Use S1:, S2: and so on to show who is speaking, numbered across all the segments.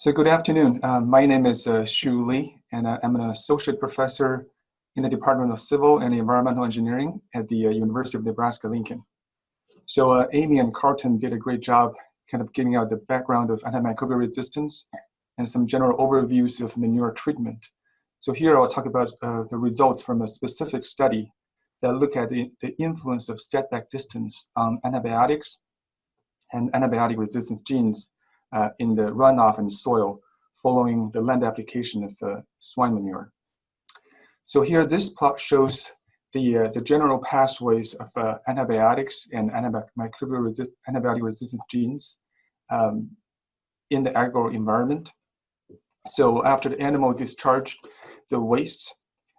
S1: So good afternoon. Uh, my name is uh, Xu Li, and uh, I'm an associate professor in the Department of Civil and Environmental Engineering at the uh, University of Nebraska-Lincoln. So uh, Amy and Carlton did a great job kind of giving out the background of antimicrobial resistance and some general overviews of manure treatment. So here I'll talk about uh, the results from a specific study that look at the, the influence of setback distance on antibiotics and antibiotic resistance genes uh, in the runoff and soil following the land application of uh, swine manure. So here, this plot shows the, uh, the general pathways of uh, antibiotics and antimicrobial resist antibiotic resistance genes um, in the agro environment. So after the animal discharged the waste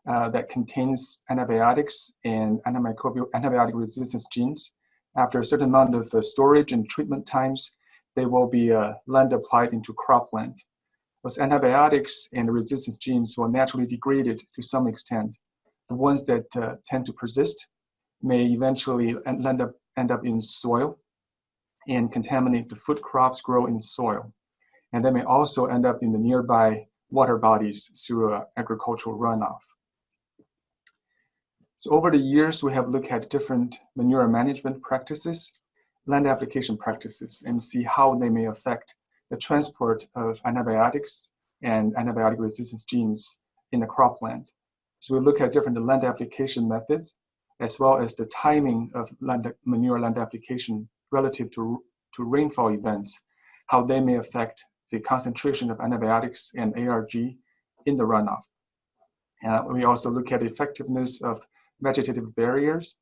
S1: uh, that contains antibiotics and antimicrobial antibiotic resistance genes, after a certain amount of uh, storage and treatment times, they will be uh, land applied into cropland. Those antibiotics and resistance genes will naturally degraded to some extent. The ones that uh, tend to persist may eventually end up, end up in soil and contaminate the food crops grow in soil. And they may also end up in the nearby water bodies through uh, agricultural runoff. So over the years, we have looked at different manure management practices land application practices and see how they may affect the transport of antibiotics and antibiotic resistance genes in the cropland. So we look at different land application methods as well as the timing of land, manure land application relative to, to rainfall events, how they may affect the concentration of antibiotics and ARG in the runoff. Uh, we also look at effectiveness of vegetative barriers.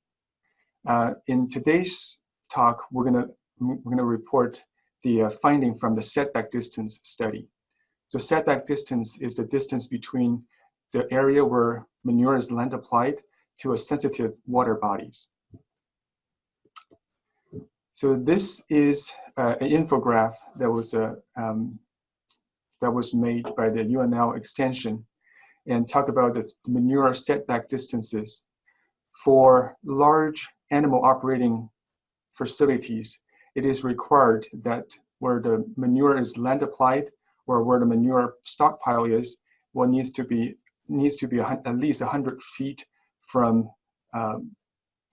S1: Uh, in today's talk, we're gonna, we're gonna report the uh, finding from the setback distance study. So setback distance is the distance between the area where manure is land applied to a sensitive water bodies. So this is uh, an infograph that was uh, um, that was made by the UNL extension and talk about the manure setback distances for large animal operating facilities, it is required that where the manure is land applied or where the manure stockpile is, well, needs to be needs to be at least 100 feet from um,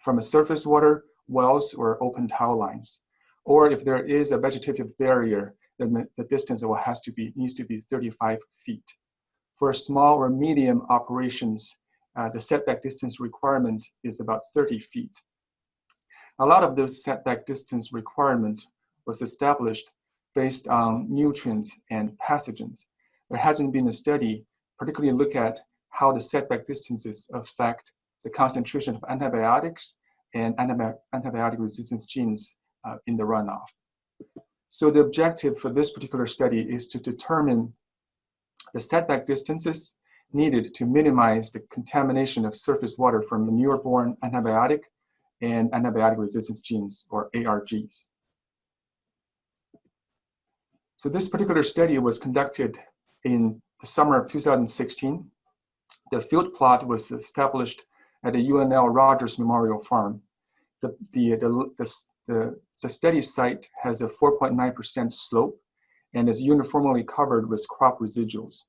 S1: from a surface water, wells, or open tile lines. Or if there is a vegetative barrier, then the distance will has to be needs to be 35 feet. For small or medium operations, uh, the setback distance requirement is about 30 feet. A lot of those setback distance requirement was established based on nutrients and pathogens. There hasn't been a study particularly look at how the setback distances affect the concentration of antibiotics and antibiotic resistance genes uh, in the runoff. So the objective for this particular study is to determine the setback distances needed to minimize the contamination of surface water from manure-borne antibiotic and antibiotic resistance genes, or ARGs. So this particular study was conducted in the summer of 2016. The field plot was established at the UNL Rogers Memorial Farm. The, the, the, the, the study site has a 4.9% slope and is uniformly covered with crop residuals.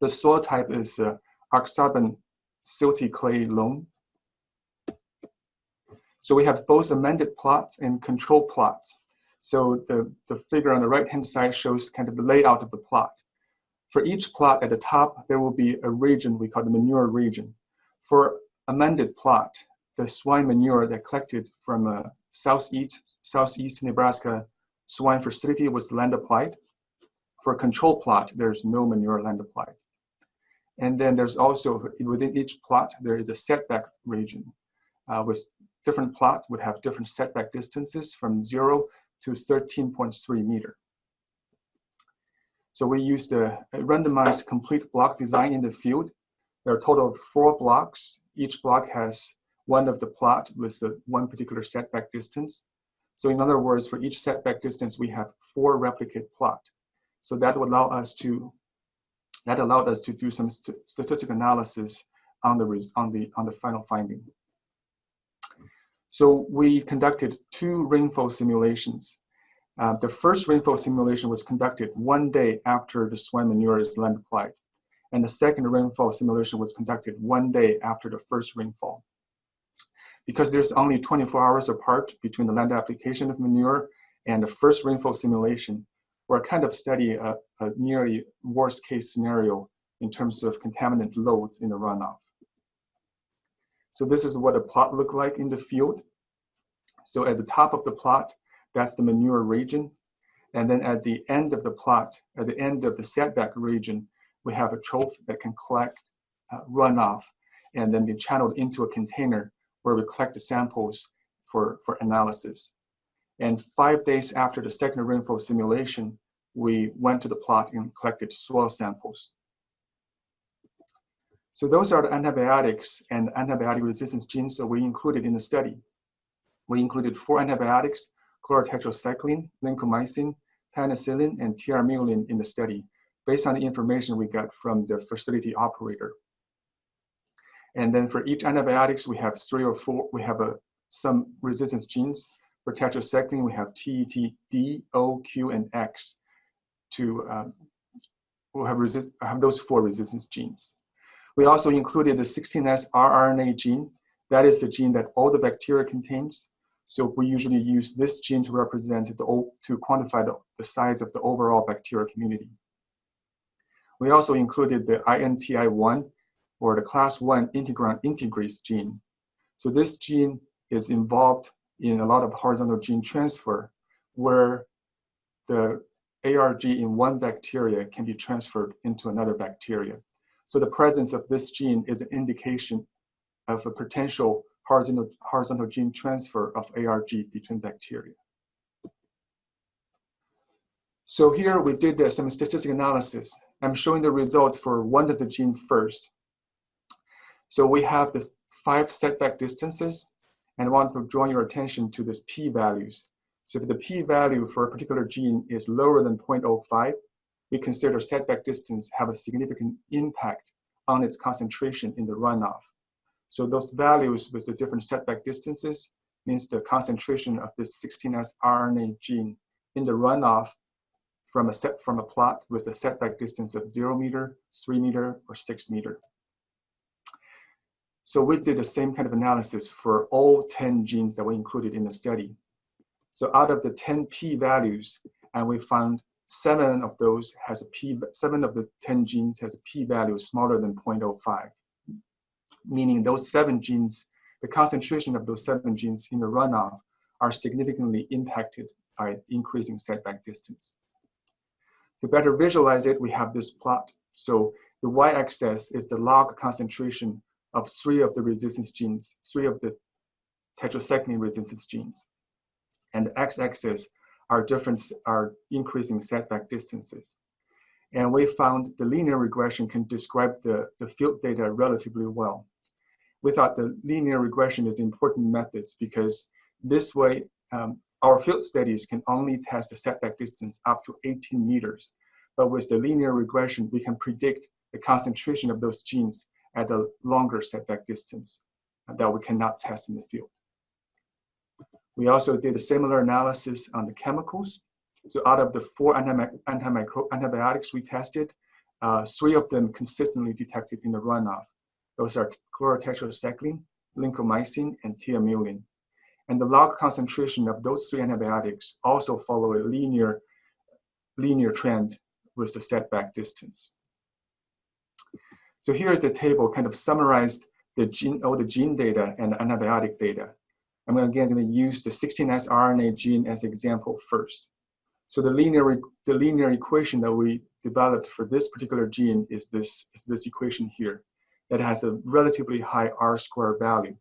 S1: The soil type is uh, Aksarben silty clay loam so we have both amended plots and control plots. So the, the figure on the right-hand side shows kind of the layout of the plot. For each plot at the top, there will be a region we call the manure region. For amended plot, the swine manure that collected from a southeast, southeast Nebraska swine facility was land applied. For control plot, there's no manure land applied. And then there's also, within each plot, there is a setback region uh, with different plot would have different setback distances from zero to 13.3 meter. So we used a, randomized complete block design in the field. There are a total of four blocks. Each block has one of the plot with the one particular setback distance. So in other words, for each setback distance, we have four replicate plot. So that would allow us to, that allowed us to do some st statistical analysis on the, on the, on the final finding. So we conducted two rainfall simulations. Uh, the first rainfall simulation was conducted one day after the swine manure is land applied. And the second rainfall simulation was conducted one day after the first rainfall. Because there's only 24 hours apart between the land application of manure and the first rainfall simulation, we're kind of studying a, a nearly worst case scenario in terms of contaminant loads in the runoff. So this is what a plot looked like in the field. So at the top of the plot, that's the manure region. And then at the end of the plot, at the end of the setback region, we have a trough that can collect uh, runoff and then be channeled into a container where we collect the samples for, for analysis. And five days after the second rainfall simulation, we went to the plot and collected soil samples. So those are the antibiotics and antibiotic resistance genes that we included in the study. We included four antibiotics, chlorotetracycline, lincomycin, penicillin, and tiamulin in the study, based on the information we got from the facility operator. And then for each antibiotics, we have three or four, we have a, some resistance genes. For tetracycline, we have T, T, D, O, Q, and X to um, we'll have, resist, have those four resistance genes. We also included the 16S rRNA gene. That is the gene that all the bacteria contains. So we usually use this gene to represent the, to quantify the, the size of the overall bacterial community. We also included the INTI1 or the class 1 integrin integrase gene. So this gene is involved in a lot of horizontal gene transfer where the ARG in one bacteria can be transferred into another bacteria. So the presence of this gene is an indication of a potential horizontal, horizontal gene transfer of ARG between bacteria. So here we did uh, some statistical analysis. I'm showing the results for one of the gene first. So we have the five setback distances and I want to draw your attention to this p-values. So if the p-value for a particular gene is lower than 0.05, we consider setback distance have a significant impact on its concentration in the runoff. So those values with the different setback distances means the concentration of this 16S RNA gene in the runoff from a set from a plot with a setback distance of zero meter, three meter, or six meter. So we did the same kind of analysis for all 10 genes that were included in the study. So out of the 10 p-values, and we found seven of those has a p, seven of the 10 genes has a p-value smaller than 0.05, meaning those seven genes, the concentration of those seven genes in the runoff are significantly impacted by increasing setback distance. To better visualize it, we have this plot. So the y-axis is the log concentration of three of the resistance genes, three of the tetracycline resistance genes and the x-axis are different, are increasing setback distances. And we found the linear regression can describe the, the field data relatively well. We thought the linear regression is important methods because this way um, our field studies can only test the setback distance up to 18 meters. But with the linear regression, we can predict the concentration of those genes at a longer setback distance that we cannot test in the field. We also did a similar analysis on the chemicals. So out of the four antibiotics we tested, uh, three of them consistently detected in the runoff. Those are chlorotetracycline, lincomycin, and tiamulin. And the log concentration of those three antibiotics also follow a linear, linear trend with the setback distance. So here is the table kind of summarized the gene, all the gene data and antibiotic data. I'm again going to use the 16S RNA gene as example first. So the linear, the linear equation that we developed for this particular gene is this, is this equation here that has a relatively high R square value.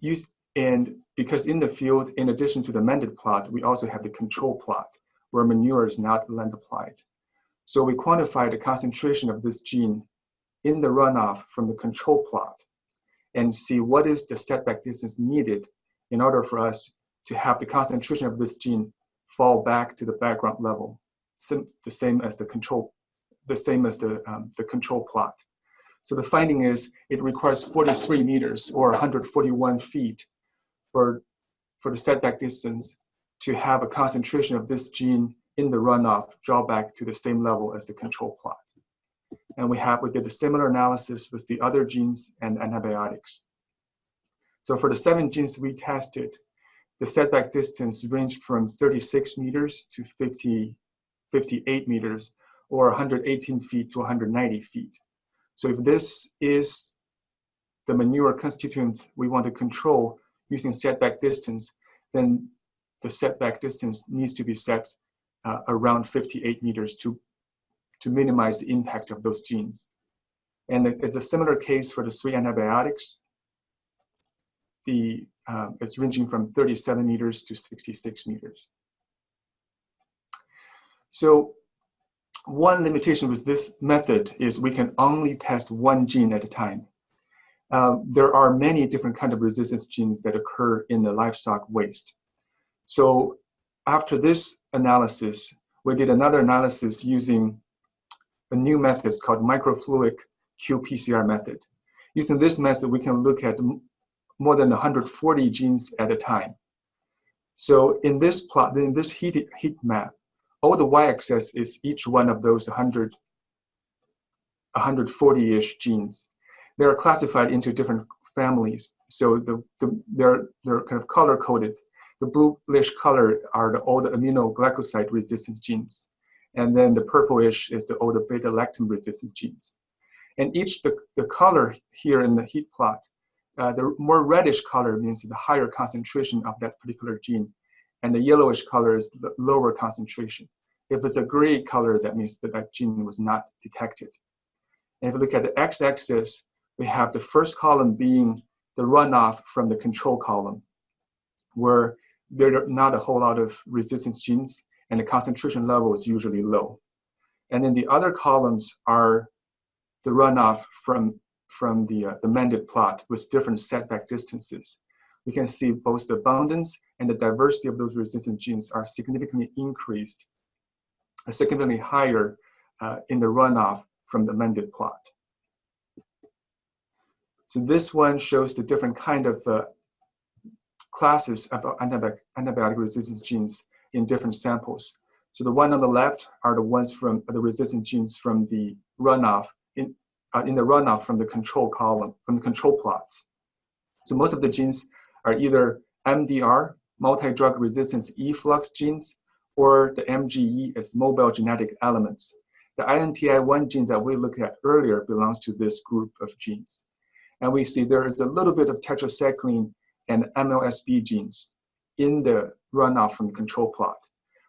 S1: Use, and because in the field, in addition to the mended plot, we also have the control plot where manure is not land applied. So we quantify the concentration of this gene in the runoff from the control plot and see what is the setback distance needed in order for us to have the concentration of this gene fall back to the background level, Sim the same as the control, the same as the, um, the control plot. So the finding is it requires 43 meters or 141 feet for, for the setback distance to have a concentration of this gene in the runoff draw back to the same level as the control plot. And we have, we did a similar analysis with the other genes and antibiotics. So for the seven genes we tested, the setback distance ranged from 36 meters to 50, 58 meters, or 118 feet to 190 feet. So if this is the manure constituent we want to control using setback distance, then the setback distance needs to be set uh, around 58 meters to, to minimize the impact of those genes. And it's a similar case for the three antibiotics. The, uh, it's ranging from 37 meters to 66 meters. So one limitation with this method is we can only test one gene at a time. Uh, there are many different kind of resistance genes that occur in the livestock waste. So after this analysis, we did another analysis using a new method is called microfluidic qPCR method. Using this method, we can look at more than 140 genes at a time. So in this plot, in this heat, heat map, all the y-axis is each one of those 100, 140-ish genes. They are classified into different families. So the, the, they're, they're kind of color-coded. The bluish color are the, all the aminoglycoside resistance genes. And then the purplish is the older beta-lactam resistance genes. And each, the, the color here in the heat plot, uh, the more reddish color means the higher concentration of that particular gene and the yellowish color is the lower concentration. If it's a gray color, that means that that gene was not detected. And if you look at the x-axis, we have the first column being the runoff from the control column, where there are not a whole lot of resistance genes and the concentration level is usually low. And then the other columns are the runoff from, from the, uh, the mended plot with different setback distances we can see both the abundance and the diversity of those resistant genes are significantly increased, uh, significantly higher uh, in the runoff from the mended plot. So this one shows the different kind of uh, classes of antibiotic, antibiotic resistance genes in different samples. So the one on the left are the ones from the resistant genes from the runoff in, uh, in the runoff from the control column, from the control plots. So most of the genes are either MDR, multi-drug resistance efflux genes, or the MGE as mobile genetic elements. The INTI1 gene that we looked at earlier belongs to this group of genes. And we see there is a little bit of tetracycline and MLSB genes in the runoff from the control plot,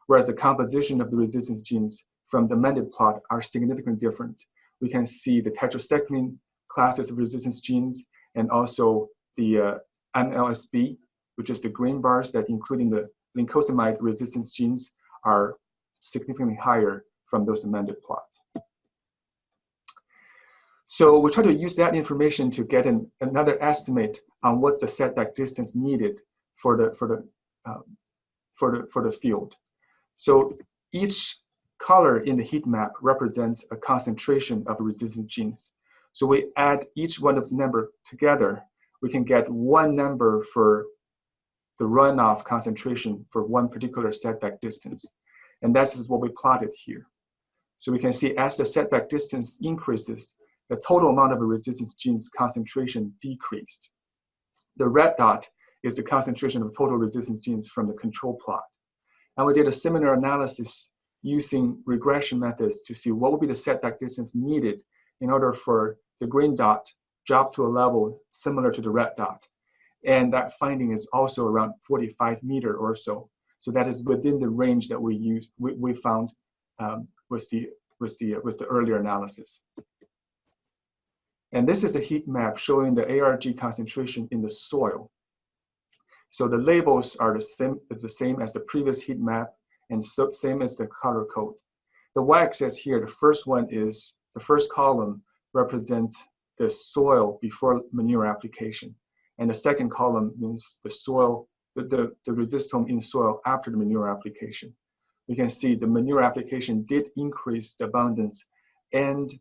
S1: whereas the composition of the resistance genes from the amended plot are significantly different. We can see the tetracycline classes of resistance genes and also the uh, MLSB, which is the green bars that including the lincosamide resistance genes are significantly higher from those amended plots. So we try to use that information to get an, another estimate on what's the setback distance needed for the, for, the, um, for, the, for the field. So each color in the heat map represents a concentration of resistant genes. So we add each one of the number together we can get one number for the runoff concentration for one particular setback distance. And that's what we plotted here. So we can see as the setback distance increases, the total amount of resistance genes concentration decreased. The red dot is the concentration of total resistance genes from the control plot. And we did a similar analysis using regression methods to see what would be the setback distance needed in order for the green dot drop to a level similar to the red dot. And that finding is also around 45 meter or so. So that is within the range that we use, we, we found um, was the, was, the, was the earlier analysis. And this is a heat map showing the ARG concentration in the soil. So the labels are the same, is the same as the previous heat map and so, same as the color code. The y-axis here, the first one is, the first column represents the soil before manure application. And the second column means the soil, the, the, the resistome in soil after the manure application. We can see the manure application did increase the abundance and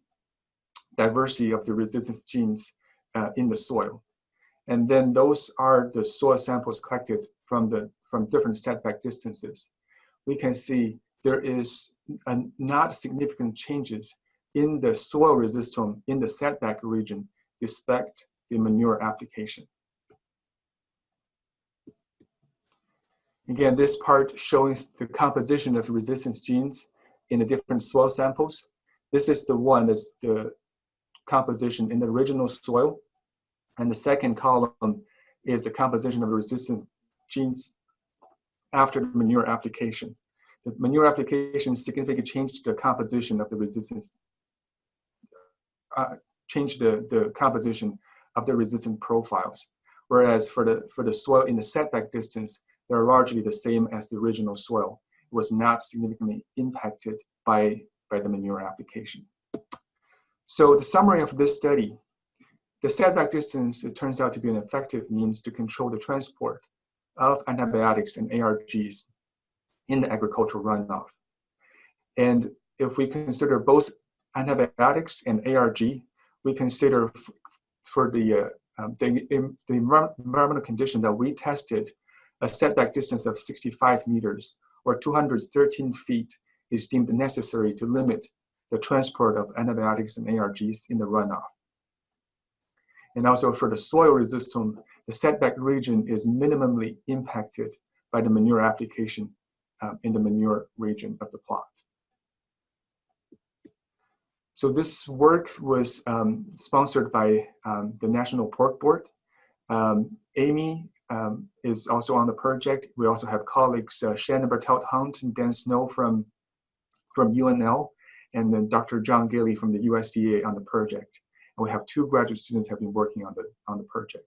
S1: diversity of the resistance genes uh, in the soil. And then those are the soil samples collected from the from different setback distances, we can see there is a not significant changes in the soil resistance in the setback region despite the manure application. Again, this part showing the composition of resistance genes in the different soil samples. This is the one that's the composition in the original soil. And the second column is the composition of the resistance genes after the manure application. The manure application significantly changed the composition of the resistance, uh, changed the, the composition of the resistance profiles. Whereas for the, for the soil in the setback distance, they're largely the same as the original soil. It was not significantly impacted by, by the manure application. So the summary of this study, the setback distance, it turns out to be an effective means to control the transport of antibiotics and ARGs in the agricultural runoff. And if we consider both antibiotics and ARG, we consider for the, uh, um, the, the environmental condition that we tested, a setback distance of 65 meters or 213 feet is deemed necessary to limit the transport of antibiotics and ARGs in the runoff. And also for the soil resistance, the setback region is minimally impacted by the manure application um, in the manure region of the plot. So this work was um, sponsored by um, the National Pork Board. Um, Amy um, is also on the project. We also have colleagues uh, Shannon Bartelt Hunt and Dan Snow from, from UNL, and then Dr. John Gilley from the USDA on the project. And we have two graduate students have been working on the, on the project.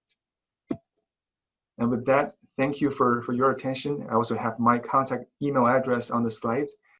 S1: And with that, thank you for, for your attention. I also have my contact email address on the slides.